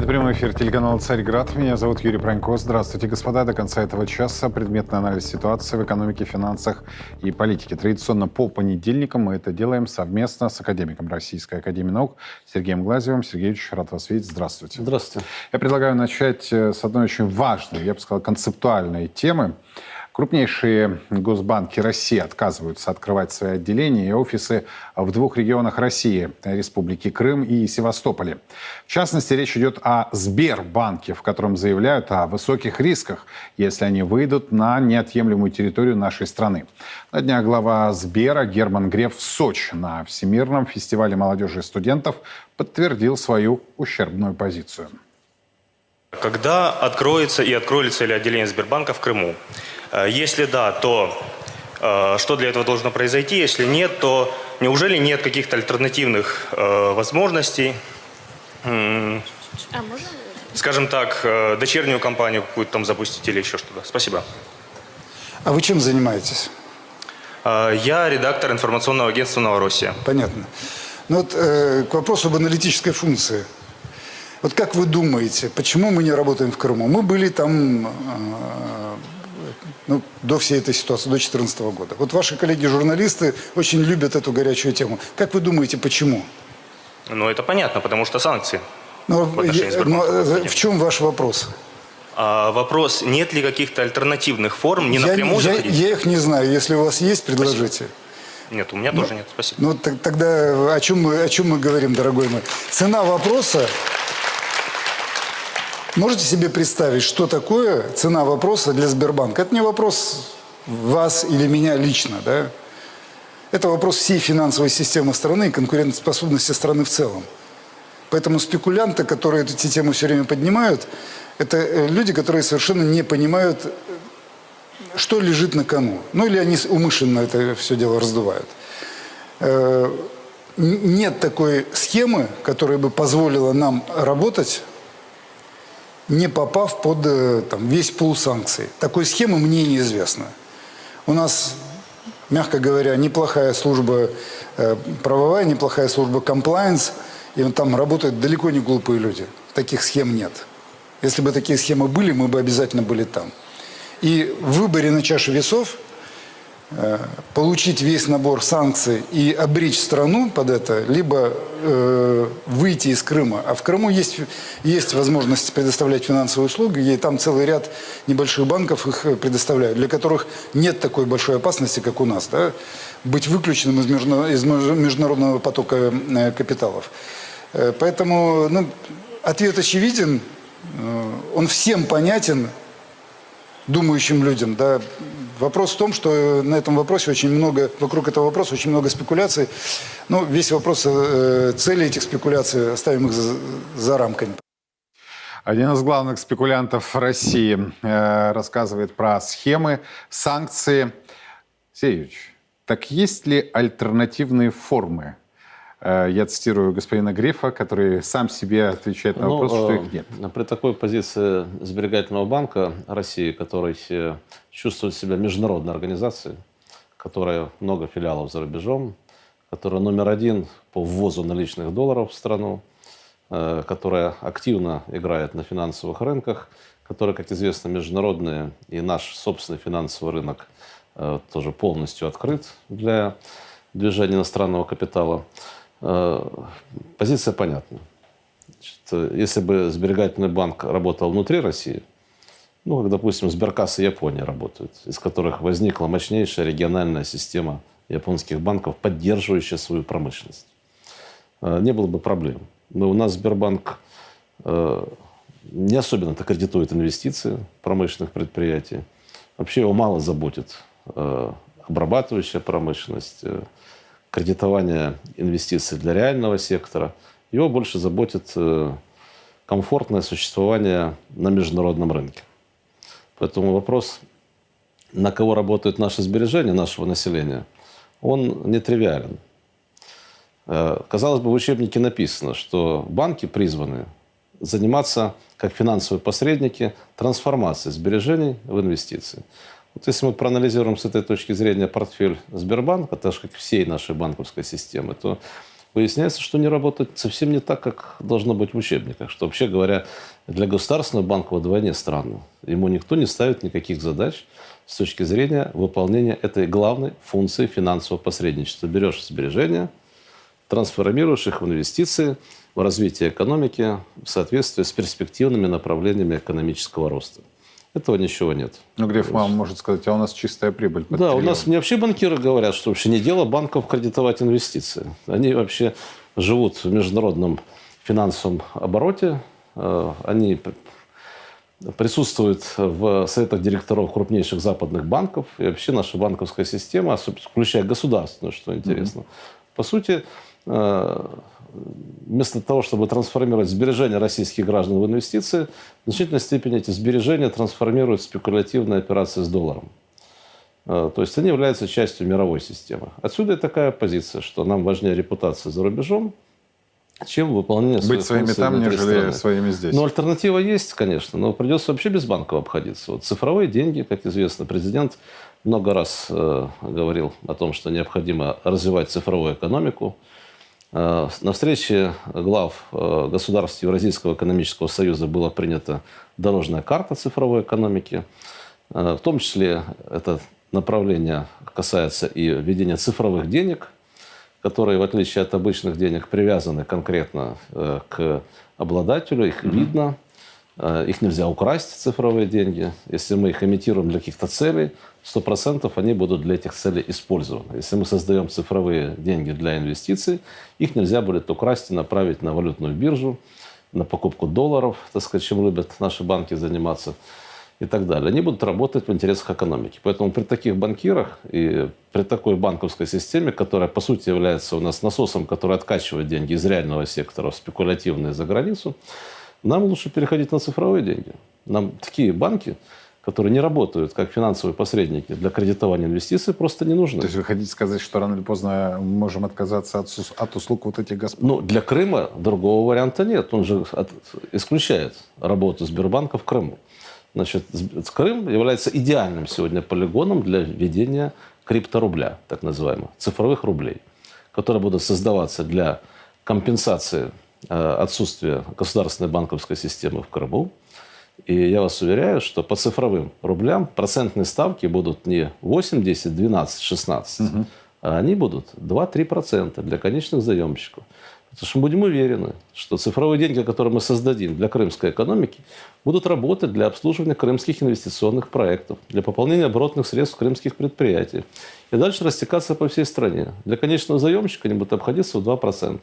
Это прямой эфир телеканала «Царьград». Меня зовут Юрий Пронько. Здравствуйте, господа. До конца этого часа предметный анализ ситуации в экономике, финансах и политике. Традиционно по понедельникам мы это делаем совместно с академиком Российской Академии Наук Сергеем Глазевым. Сергеевич, рад вас видеть. Здравствуйте. Здравствуйте. Я предлагаю начать э, с одной очень важной, я бы сказал, концептуальной темы – Крупнейшие госбанки России отказываются открывать свои отделения и офисы в двух регионах России – Республике Крым и Севастополе. В частности, речь идет о Сбербанке, в котором заявляют о высоких рисках, если они выйдут на неотъемлемую территорию нашей страны. На днях глава Сбера Герман Греф в Сочи на Всемирном фестивале молодежи и студентов подтвердил свою ущербную позицию. Когда откроется и откроется ли отделение Сбербанка в Крыму? Э, если да, то э, что для этого должно произойти? Если нет, то неужели нет каких-то альтернативных э, возможностей? А Скажем так, дочернюю компанию какую-то там запустить или еще что-то. Спасибо. А вы чем занимаетесь? Я редактор информационного агентства «Новороссия». Понятно. Ну вот э, к вопросу об аналитической функции. Вот как вы думаете, почему мы не работаем в Крыму? Мы были там э, ну, до всей этой ситуации, до 2014 года. Вот ваши коллеги-журналисты очень любят эту горячую тему. Как вы думаете, почему? Ну, это понятно, потому что санкции. Но, я, но э, в чем ваш вопрос? А, вопрос, нет ли каких-то альтернативных форм, не я, напрямую я, я их не знаю. Если у вас есть, предложите. Спасибо. Нет, у меня ну, тоже нет. Спасибо. Ну, тогда о чем, мы, о чем мы говорим, дорогой мой? Цена вопроса Можете себе представить, что такое цена вопроса для Сбербанка? Это не вопрос вас или меня лично, да? Это вопрос всей финансовой системы страны и конкурентоспособности страны в целом. Поэтому спекулянты, которые эти темы все время поднимают, это э, люди, которые совершенно не понимают, что лежит на кону. Ну или они умышленно это все дело раздувают. Э, нет такой схемы, которая бы позволила нам работать не попав под э, там, весь пул санкций. Такой схемы мне неизвестно. У нас, мягко говоря, неплохая служба э, правовая, неплохая служба compliance, и там работают далеко не глупые люди. Таких схем нет. Если бы такие схемы были, мы бы обязательно были там. И в выборе на чаше весов – получить весь набор санкций и обречь страну под это, либо э, выйти из Крыма. А в Крыму есть, есть возможность предоставлять финансовые услуги, и там целый ряд небольших банков их предоставляют, для которых нет такой большой опасности, как у нас, да, быть выключенным из международного потока э, капиталов. Э, поэтому ну, ответ очевиден, он всем понятен, думающим людям, да, Вопрос в том, что на этом вопросе очень много, вокруг этого вопроса очень много спекуляций. Ну, весь вопрос э, цели этих спекуляций, оставим их за, за рамками. Один из главных спекулянтов России э, рассказывает про схемы, санкции. Сеевич, так есть ли альтернативные формы Э, я цитирую господина Грифа, который сам себе отвечает на вопрос, ну, что их нет. Э, при такой позиции Сберегательного банка России, который э, чувствует себя международной организацией, которая много филиалов за рубежом, которая номер один по ввозу наличных долларов в страну, которая активно играет на финансовых рынках, которая, как известно, международная и наш собственный финансовый рынок тоже полностью открыт для движения иностранного капитала. Э, позиция понятна. Значит, если бы сберегательный банк работал внутри России, ну, как, допустим, Сберкасса Японии работают, из которых возникла мощнейшая региональная система японских банков, поддерживающая свою промышленность. Э, не было бы проблем. Но у нас Сбербанк э, не особенно-то кредитует инвестиции промышленных предприятий. Вообще его мало заботит обрабатывающая промышленность, кредитования инвестиций для реального сектора. Его больше заботит э, комфортное существование на международном рынке. Поэтому вопрос, на кого работают наши сбережения нашего населения, он нетривиален. Э, казалось бы, в учебнике написано, что банки призваны заниматься, как финансовые посредники, трансформацией сбережений в инвестиции. Вот если мы проанализируем с этой точки зрения портфель Сбербанка, так же как всей нашей банковской системы, то выясняется, что не работает совсем не так, как должно быть в учебниках. Что, вообще говоря, для государственного банка вдвойне странно. Ему никто не ставит никаких задач с точки зрения выполнения этой главной функции финансового посредничества. Берешь сбережения, трансформируешь их в инвестиции, в развитие экономики в соответствии с перспективными направлениями экономического роста. Этого ничего нет. Ну, Греф вам может сказать, а у нас чистая прибыль. Да, у триллион. нас мне вообще банкиры говорят, что вообще не дело банков кредитовать инвестиции. Они вообще живут в международном финансовом обороте, э, они присутствуют в советах директоров крупнейших западных банков. И вообще наша банковская система, включая государственную, что интересно, по сути, э, вместо того, чтобы трансформировать сбережения российских граждан в инвестиции, в значительной степени эти сбережения трансформируют в спекулятивные операции с долларом. Э, То есть они являются частью мировой системы. Отсюда и такая позиция, что нам важнее репутация за рубежом, чем выполнение своих Быть своими там, нежели страны. своими здесь. Ну, альтернатива есть, конечно, но придется вообще без банков обходиться. Вот цифровые деньги, как известно, президент много раз э, говорил о том, что необходимо развивать цифровую экономику. Э, на встрече глав э, государств Евразийского экономического союза была принята дорожная карта цифровой экономики. Э, в том числе это направление касается и введения цифровых денег, которые, в отличие от обычных денег, привязаны конкретно к обладателю, их видно, их нельзя украсть, цифровые деньги. Если мы их имитируем для каких-то целей, 100% они будут для этих целей использованы. Если мы создаем цифровые деньги для инвестиций, их нельзя будет украсть и направить на валютную биржу, на покупку долларов, так сказать, чем любят наши банки заниматься и так далее. Они будут работать в интересах экономики. Поэтому при таких банкирах и при такой банковской системе, которая по сути является у нас насосом, который откачивает деньги из реального сектора в спекулятивные за границу, нам лучше переходить на цифровые деньги. Нам такие банки, которые не работают как финансовые посредники для кредитования инвестиций, просто не нужны. То есть вы хотите сказать, что рано или поздно мы можем отказаться от, от услуг вот этих господ? Ну, для Крыма другого варианта нет. Он же от- исключает работу Сбербанка в Крыму. Значит, Крым является идеальным сегодня полигоном для введения крипторубля, так называемых, цифровых рублей, которые будут создаваться для компенсации э, отсутствия государственной банковской системы в Крыму. И я вас уверяю, что по цифровым рублям процентные ставки будут не 8, 10, 12, 16, а они будут 2-3% для конечных заемщиков. Потому что мы будем уверены, что цифровые деньги, которые мы создадим для крымской экономики, будут работать для обслуживания крымских инвестиционных проектов, для пополнения оборотных средств крымских предприятий. И дальше растекаться по всей стране. Для конечного заемщика они будут обходиться в 2%.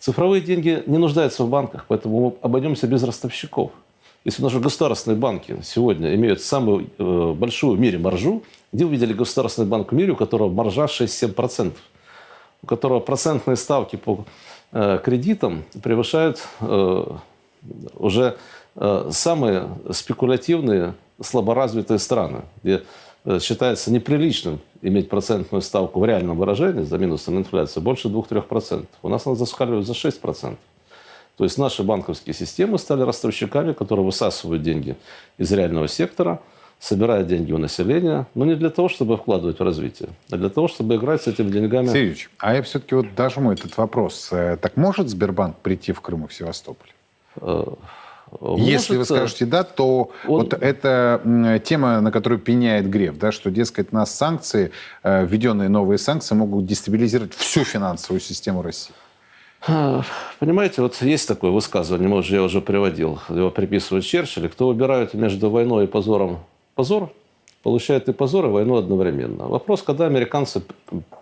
Цифровые деньги не нуждаются в банках, поэтому мы обойдемся без ростовщиков. Если наши государственные банки сегодня имеют самую э, большую в мире маржу, где вы видели государственный банк в мире, у которого маржа 6-7%, у которого процентные ставки по э, кредитам превышают э, уже э, самые спекулятивные, слаборазвитые страны, где э, считается неприличным иметь процентную ставку в реальном выражении за минусом инфляции больше 2-3%. У нас она зашкаливает за 6%. То есть наши банковские системы стали ростовщиками, которые высасывают деньги из реального сектора, собирают деньги у населения, но не для того, чтобы вкладывать в развитие, а для того, чтобы играть с этими деньгами. Сергей Юрьевич, а я все-таки вот дожму этот вопрос. Э, Так может Сбербанк прийти в Крым и в Севастополь? Если вы Может, э, скажете да, то он- вот это тема, на которую пеняет Греф, да, что, дескать, нас санкции, э, введенные новые санкции, могут дестабилизировать всю финансовую систему России. Понимаете, вот есть такое высказывание, может, я уже приводил, его приписывают Черчиллю, кто выбирает между войной и позором позор, получает и позор, и войну одновременно. Вопрос, когда американцы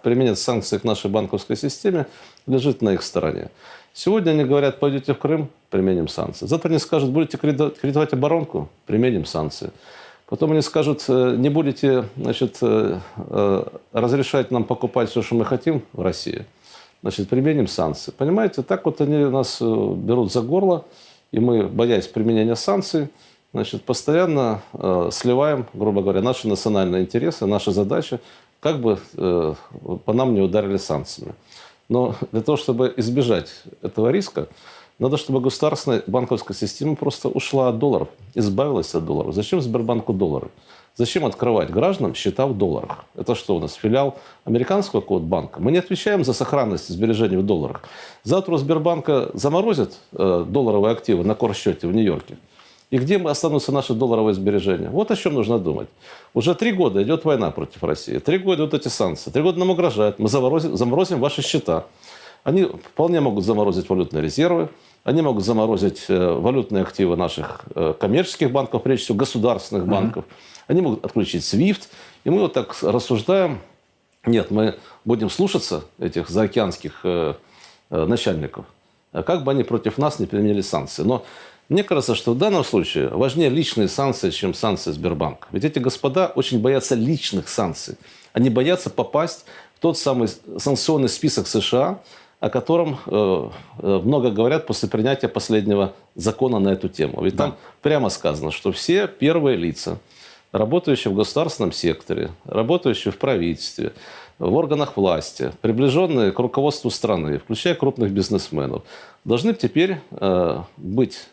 применят санкции к нашей банковской системе, лежит на их стороне. Сегодня они говорят, пойдете в Крым, применим санкции. Завтра они скажут, будете кредитовать оборонку, применим санкции. Потом они скажут, э, не будете значит, э, э, разрешать нам покупать все, что мы хотим в России, значит, применим санкции. Понимаете, так вот они нас э, берут за горло, и мы, боясь применения санкций, значит, постоянно э, сливаем, грубо говоря, наши национальные интересы, наши задачи, как бы э, по нам не ударили санкциями. Но для того, чтобы избежать этого риска, надо, чтобы государственная банковская система просто ушла от долларов, избавилась от долларов. Зачем Сбербанку доллары? Зачем открывать гражданам счета в долларах? Это что у нас, филиал американского какого-то банка? Мы не отвечаем за сохранность сбережений в долларах. Завтра у Сбербанка заморозят э, долларовые активы на корсчете в Нью-Йорке. И где останутся наши долларовые сбережения? Вот о чем нужно думать. Уже три года идет война против России. Три года идут эти санкции. Три года нам угрожают. Мы заморозим, заморозим ваши счета. Они вполне могут заморозить валютные резервы. Они могут заморозить э, валютные активы наших э, коммерческих банков, прежде всего государственных банков. Они могут отключить SWIFT. И мы вот так рассуждаем. Нет, мы будем слушаться этих заокеанских э, начальников, а как бы они против нас не применили санкции. Но мне кажется, что в данном случае важнее личные санкции, чем санкции Сбербанка. Ведь эти господа очень боятся личных санкций. Они боятся попасть в тот самый санкционный список США, о котором э, э, много говорят после принятия последнего закона на эту тему. Ведь там прямо сказано, что все первые лица, работающие в государственном секторе, работающие в правительстве, в органах власти, приближенные к руководству страны, включая крупных бизнесменов, должны теперь э, быть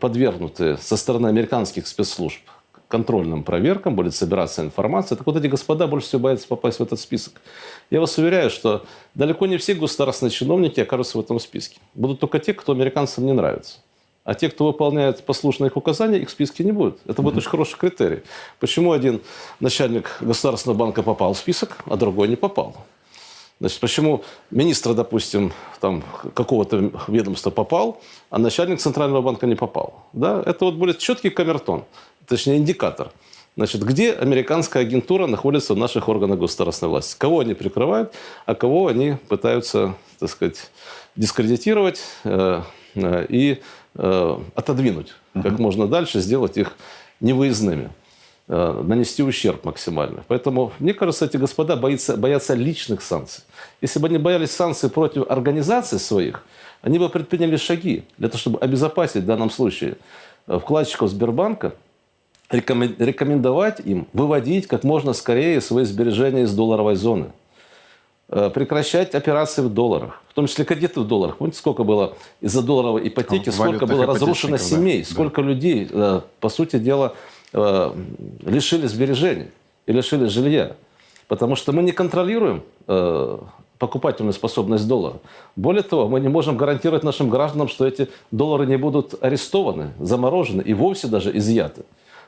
подвергнуты со стороны американских спецслужб контрольным проверкам, будет собираться информация. Так вот эти господа больше всего боятся попасть в этот список. Я вас уверяю, что далеко не все государственные чиновники окажутся в этом списке. Будут только те, кто американцам не нравится. А те, кто выполняет послушно их указания, их в списке не будет. Это будет очень хороший критерий. Почему один начальник государственного банка попал в список, а другой не попал? Значит, почему министр, допустим, там, какого-то ведомства попал, а начальник Центрального банка не попал? Да? Это вот будет четкий камертон, точнее индикатор. Значит, где американская агентура находится в наших органах государственной власти? Кого они прикрывают, а кого они пытаются, так сказать, дискредитировать э, э, и э, отодвинуть как можно дальше, сделать их невыездными э, нанести ущерб максимально. Поэтому, мне кажется, эти господа боятся, боятся личных санкций. Если бы они боялись санкций против организаций своих, они бы предприняли шаги для того, чтобы обезопасить в данном случае э, вкладчиков Сбербанка, рекомендовать им выводить как можно скорее свои сбережения из долларовой зоны э, прекращать операции в долларах, в том числе кредиты в долларах. Помните, сколько было из-за долларовой ипотеки, Ну, сколько было разрушено да. семей, Да. сколько людей, э, по сути дела, э, лишили сбережений и лишили жилья. Потому что мы не контролируем покупательную способность доллара. Более того, мы не можем гарантировать нашим гражданам, что эти доллары не будут арестованы, заморожены и вовсе даже изъяты.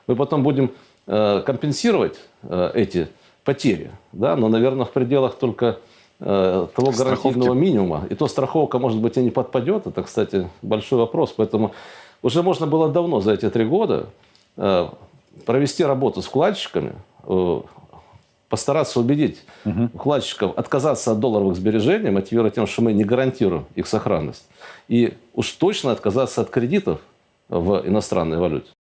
Мы потом будем э, компенсировать э, эти потери, да, но, наверное, в пределах только э, того Страховки. гарантийного минимума. И то страховка, может быть, и не подпадет. Это, кстати, большой вопрос. Поэтому уже можно было давно за эти три года провести работу с вкладчиками, постараться убедить вкладчиков отказаться от долларовых сбережений, мотивируя тем, что мы не гарантируем их сохранность. И уж точно отказаться от кредитов в иностранной валюте.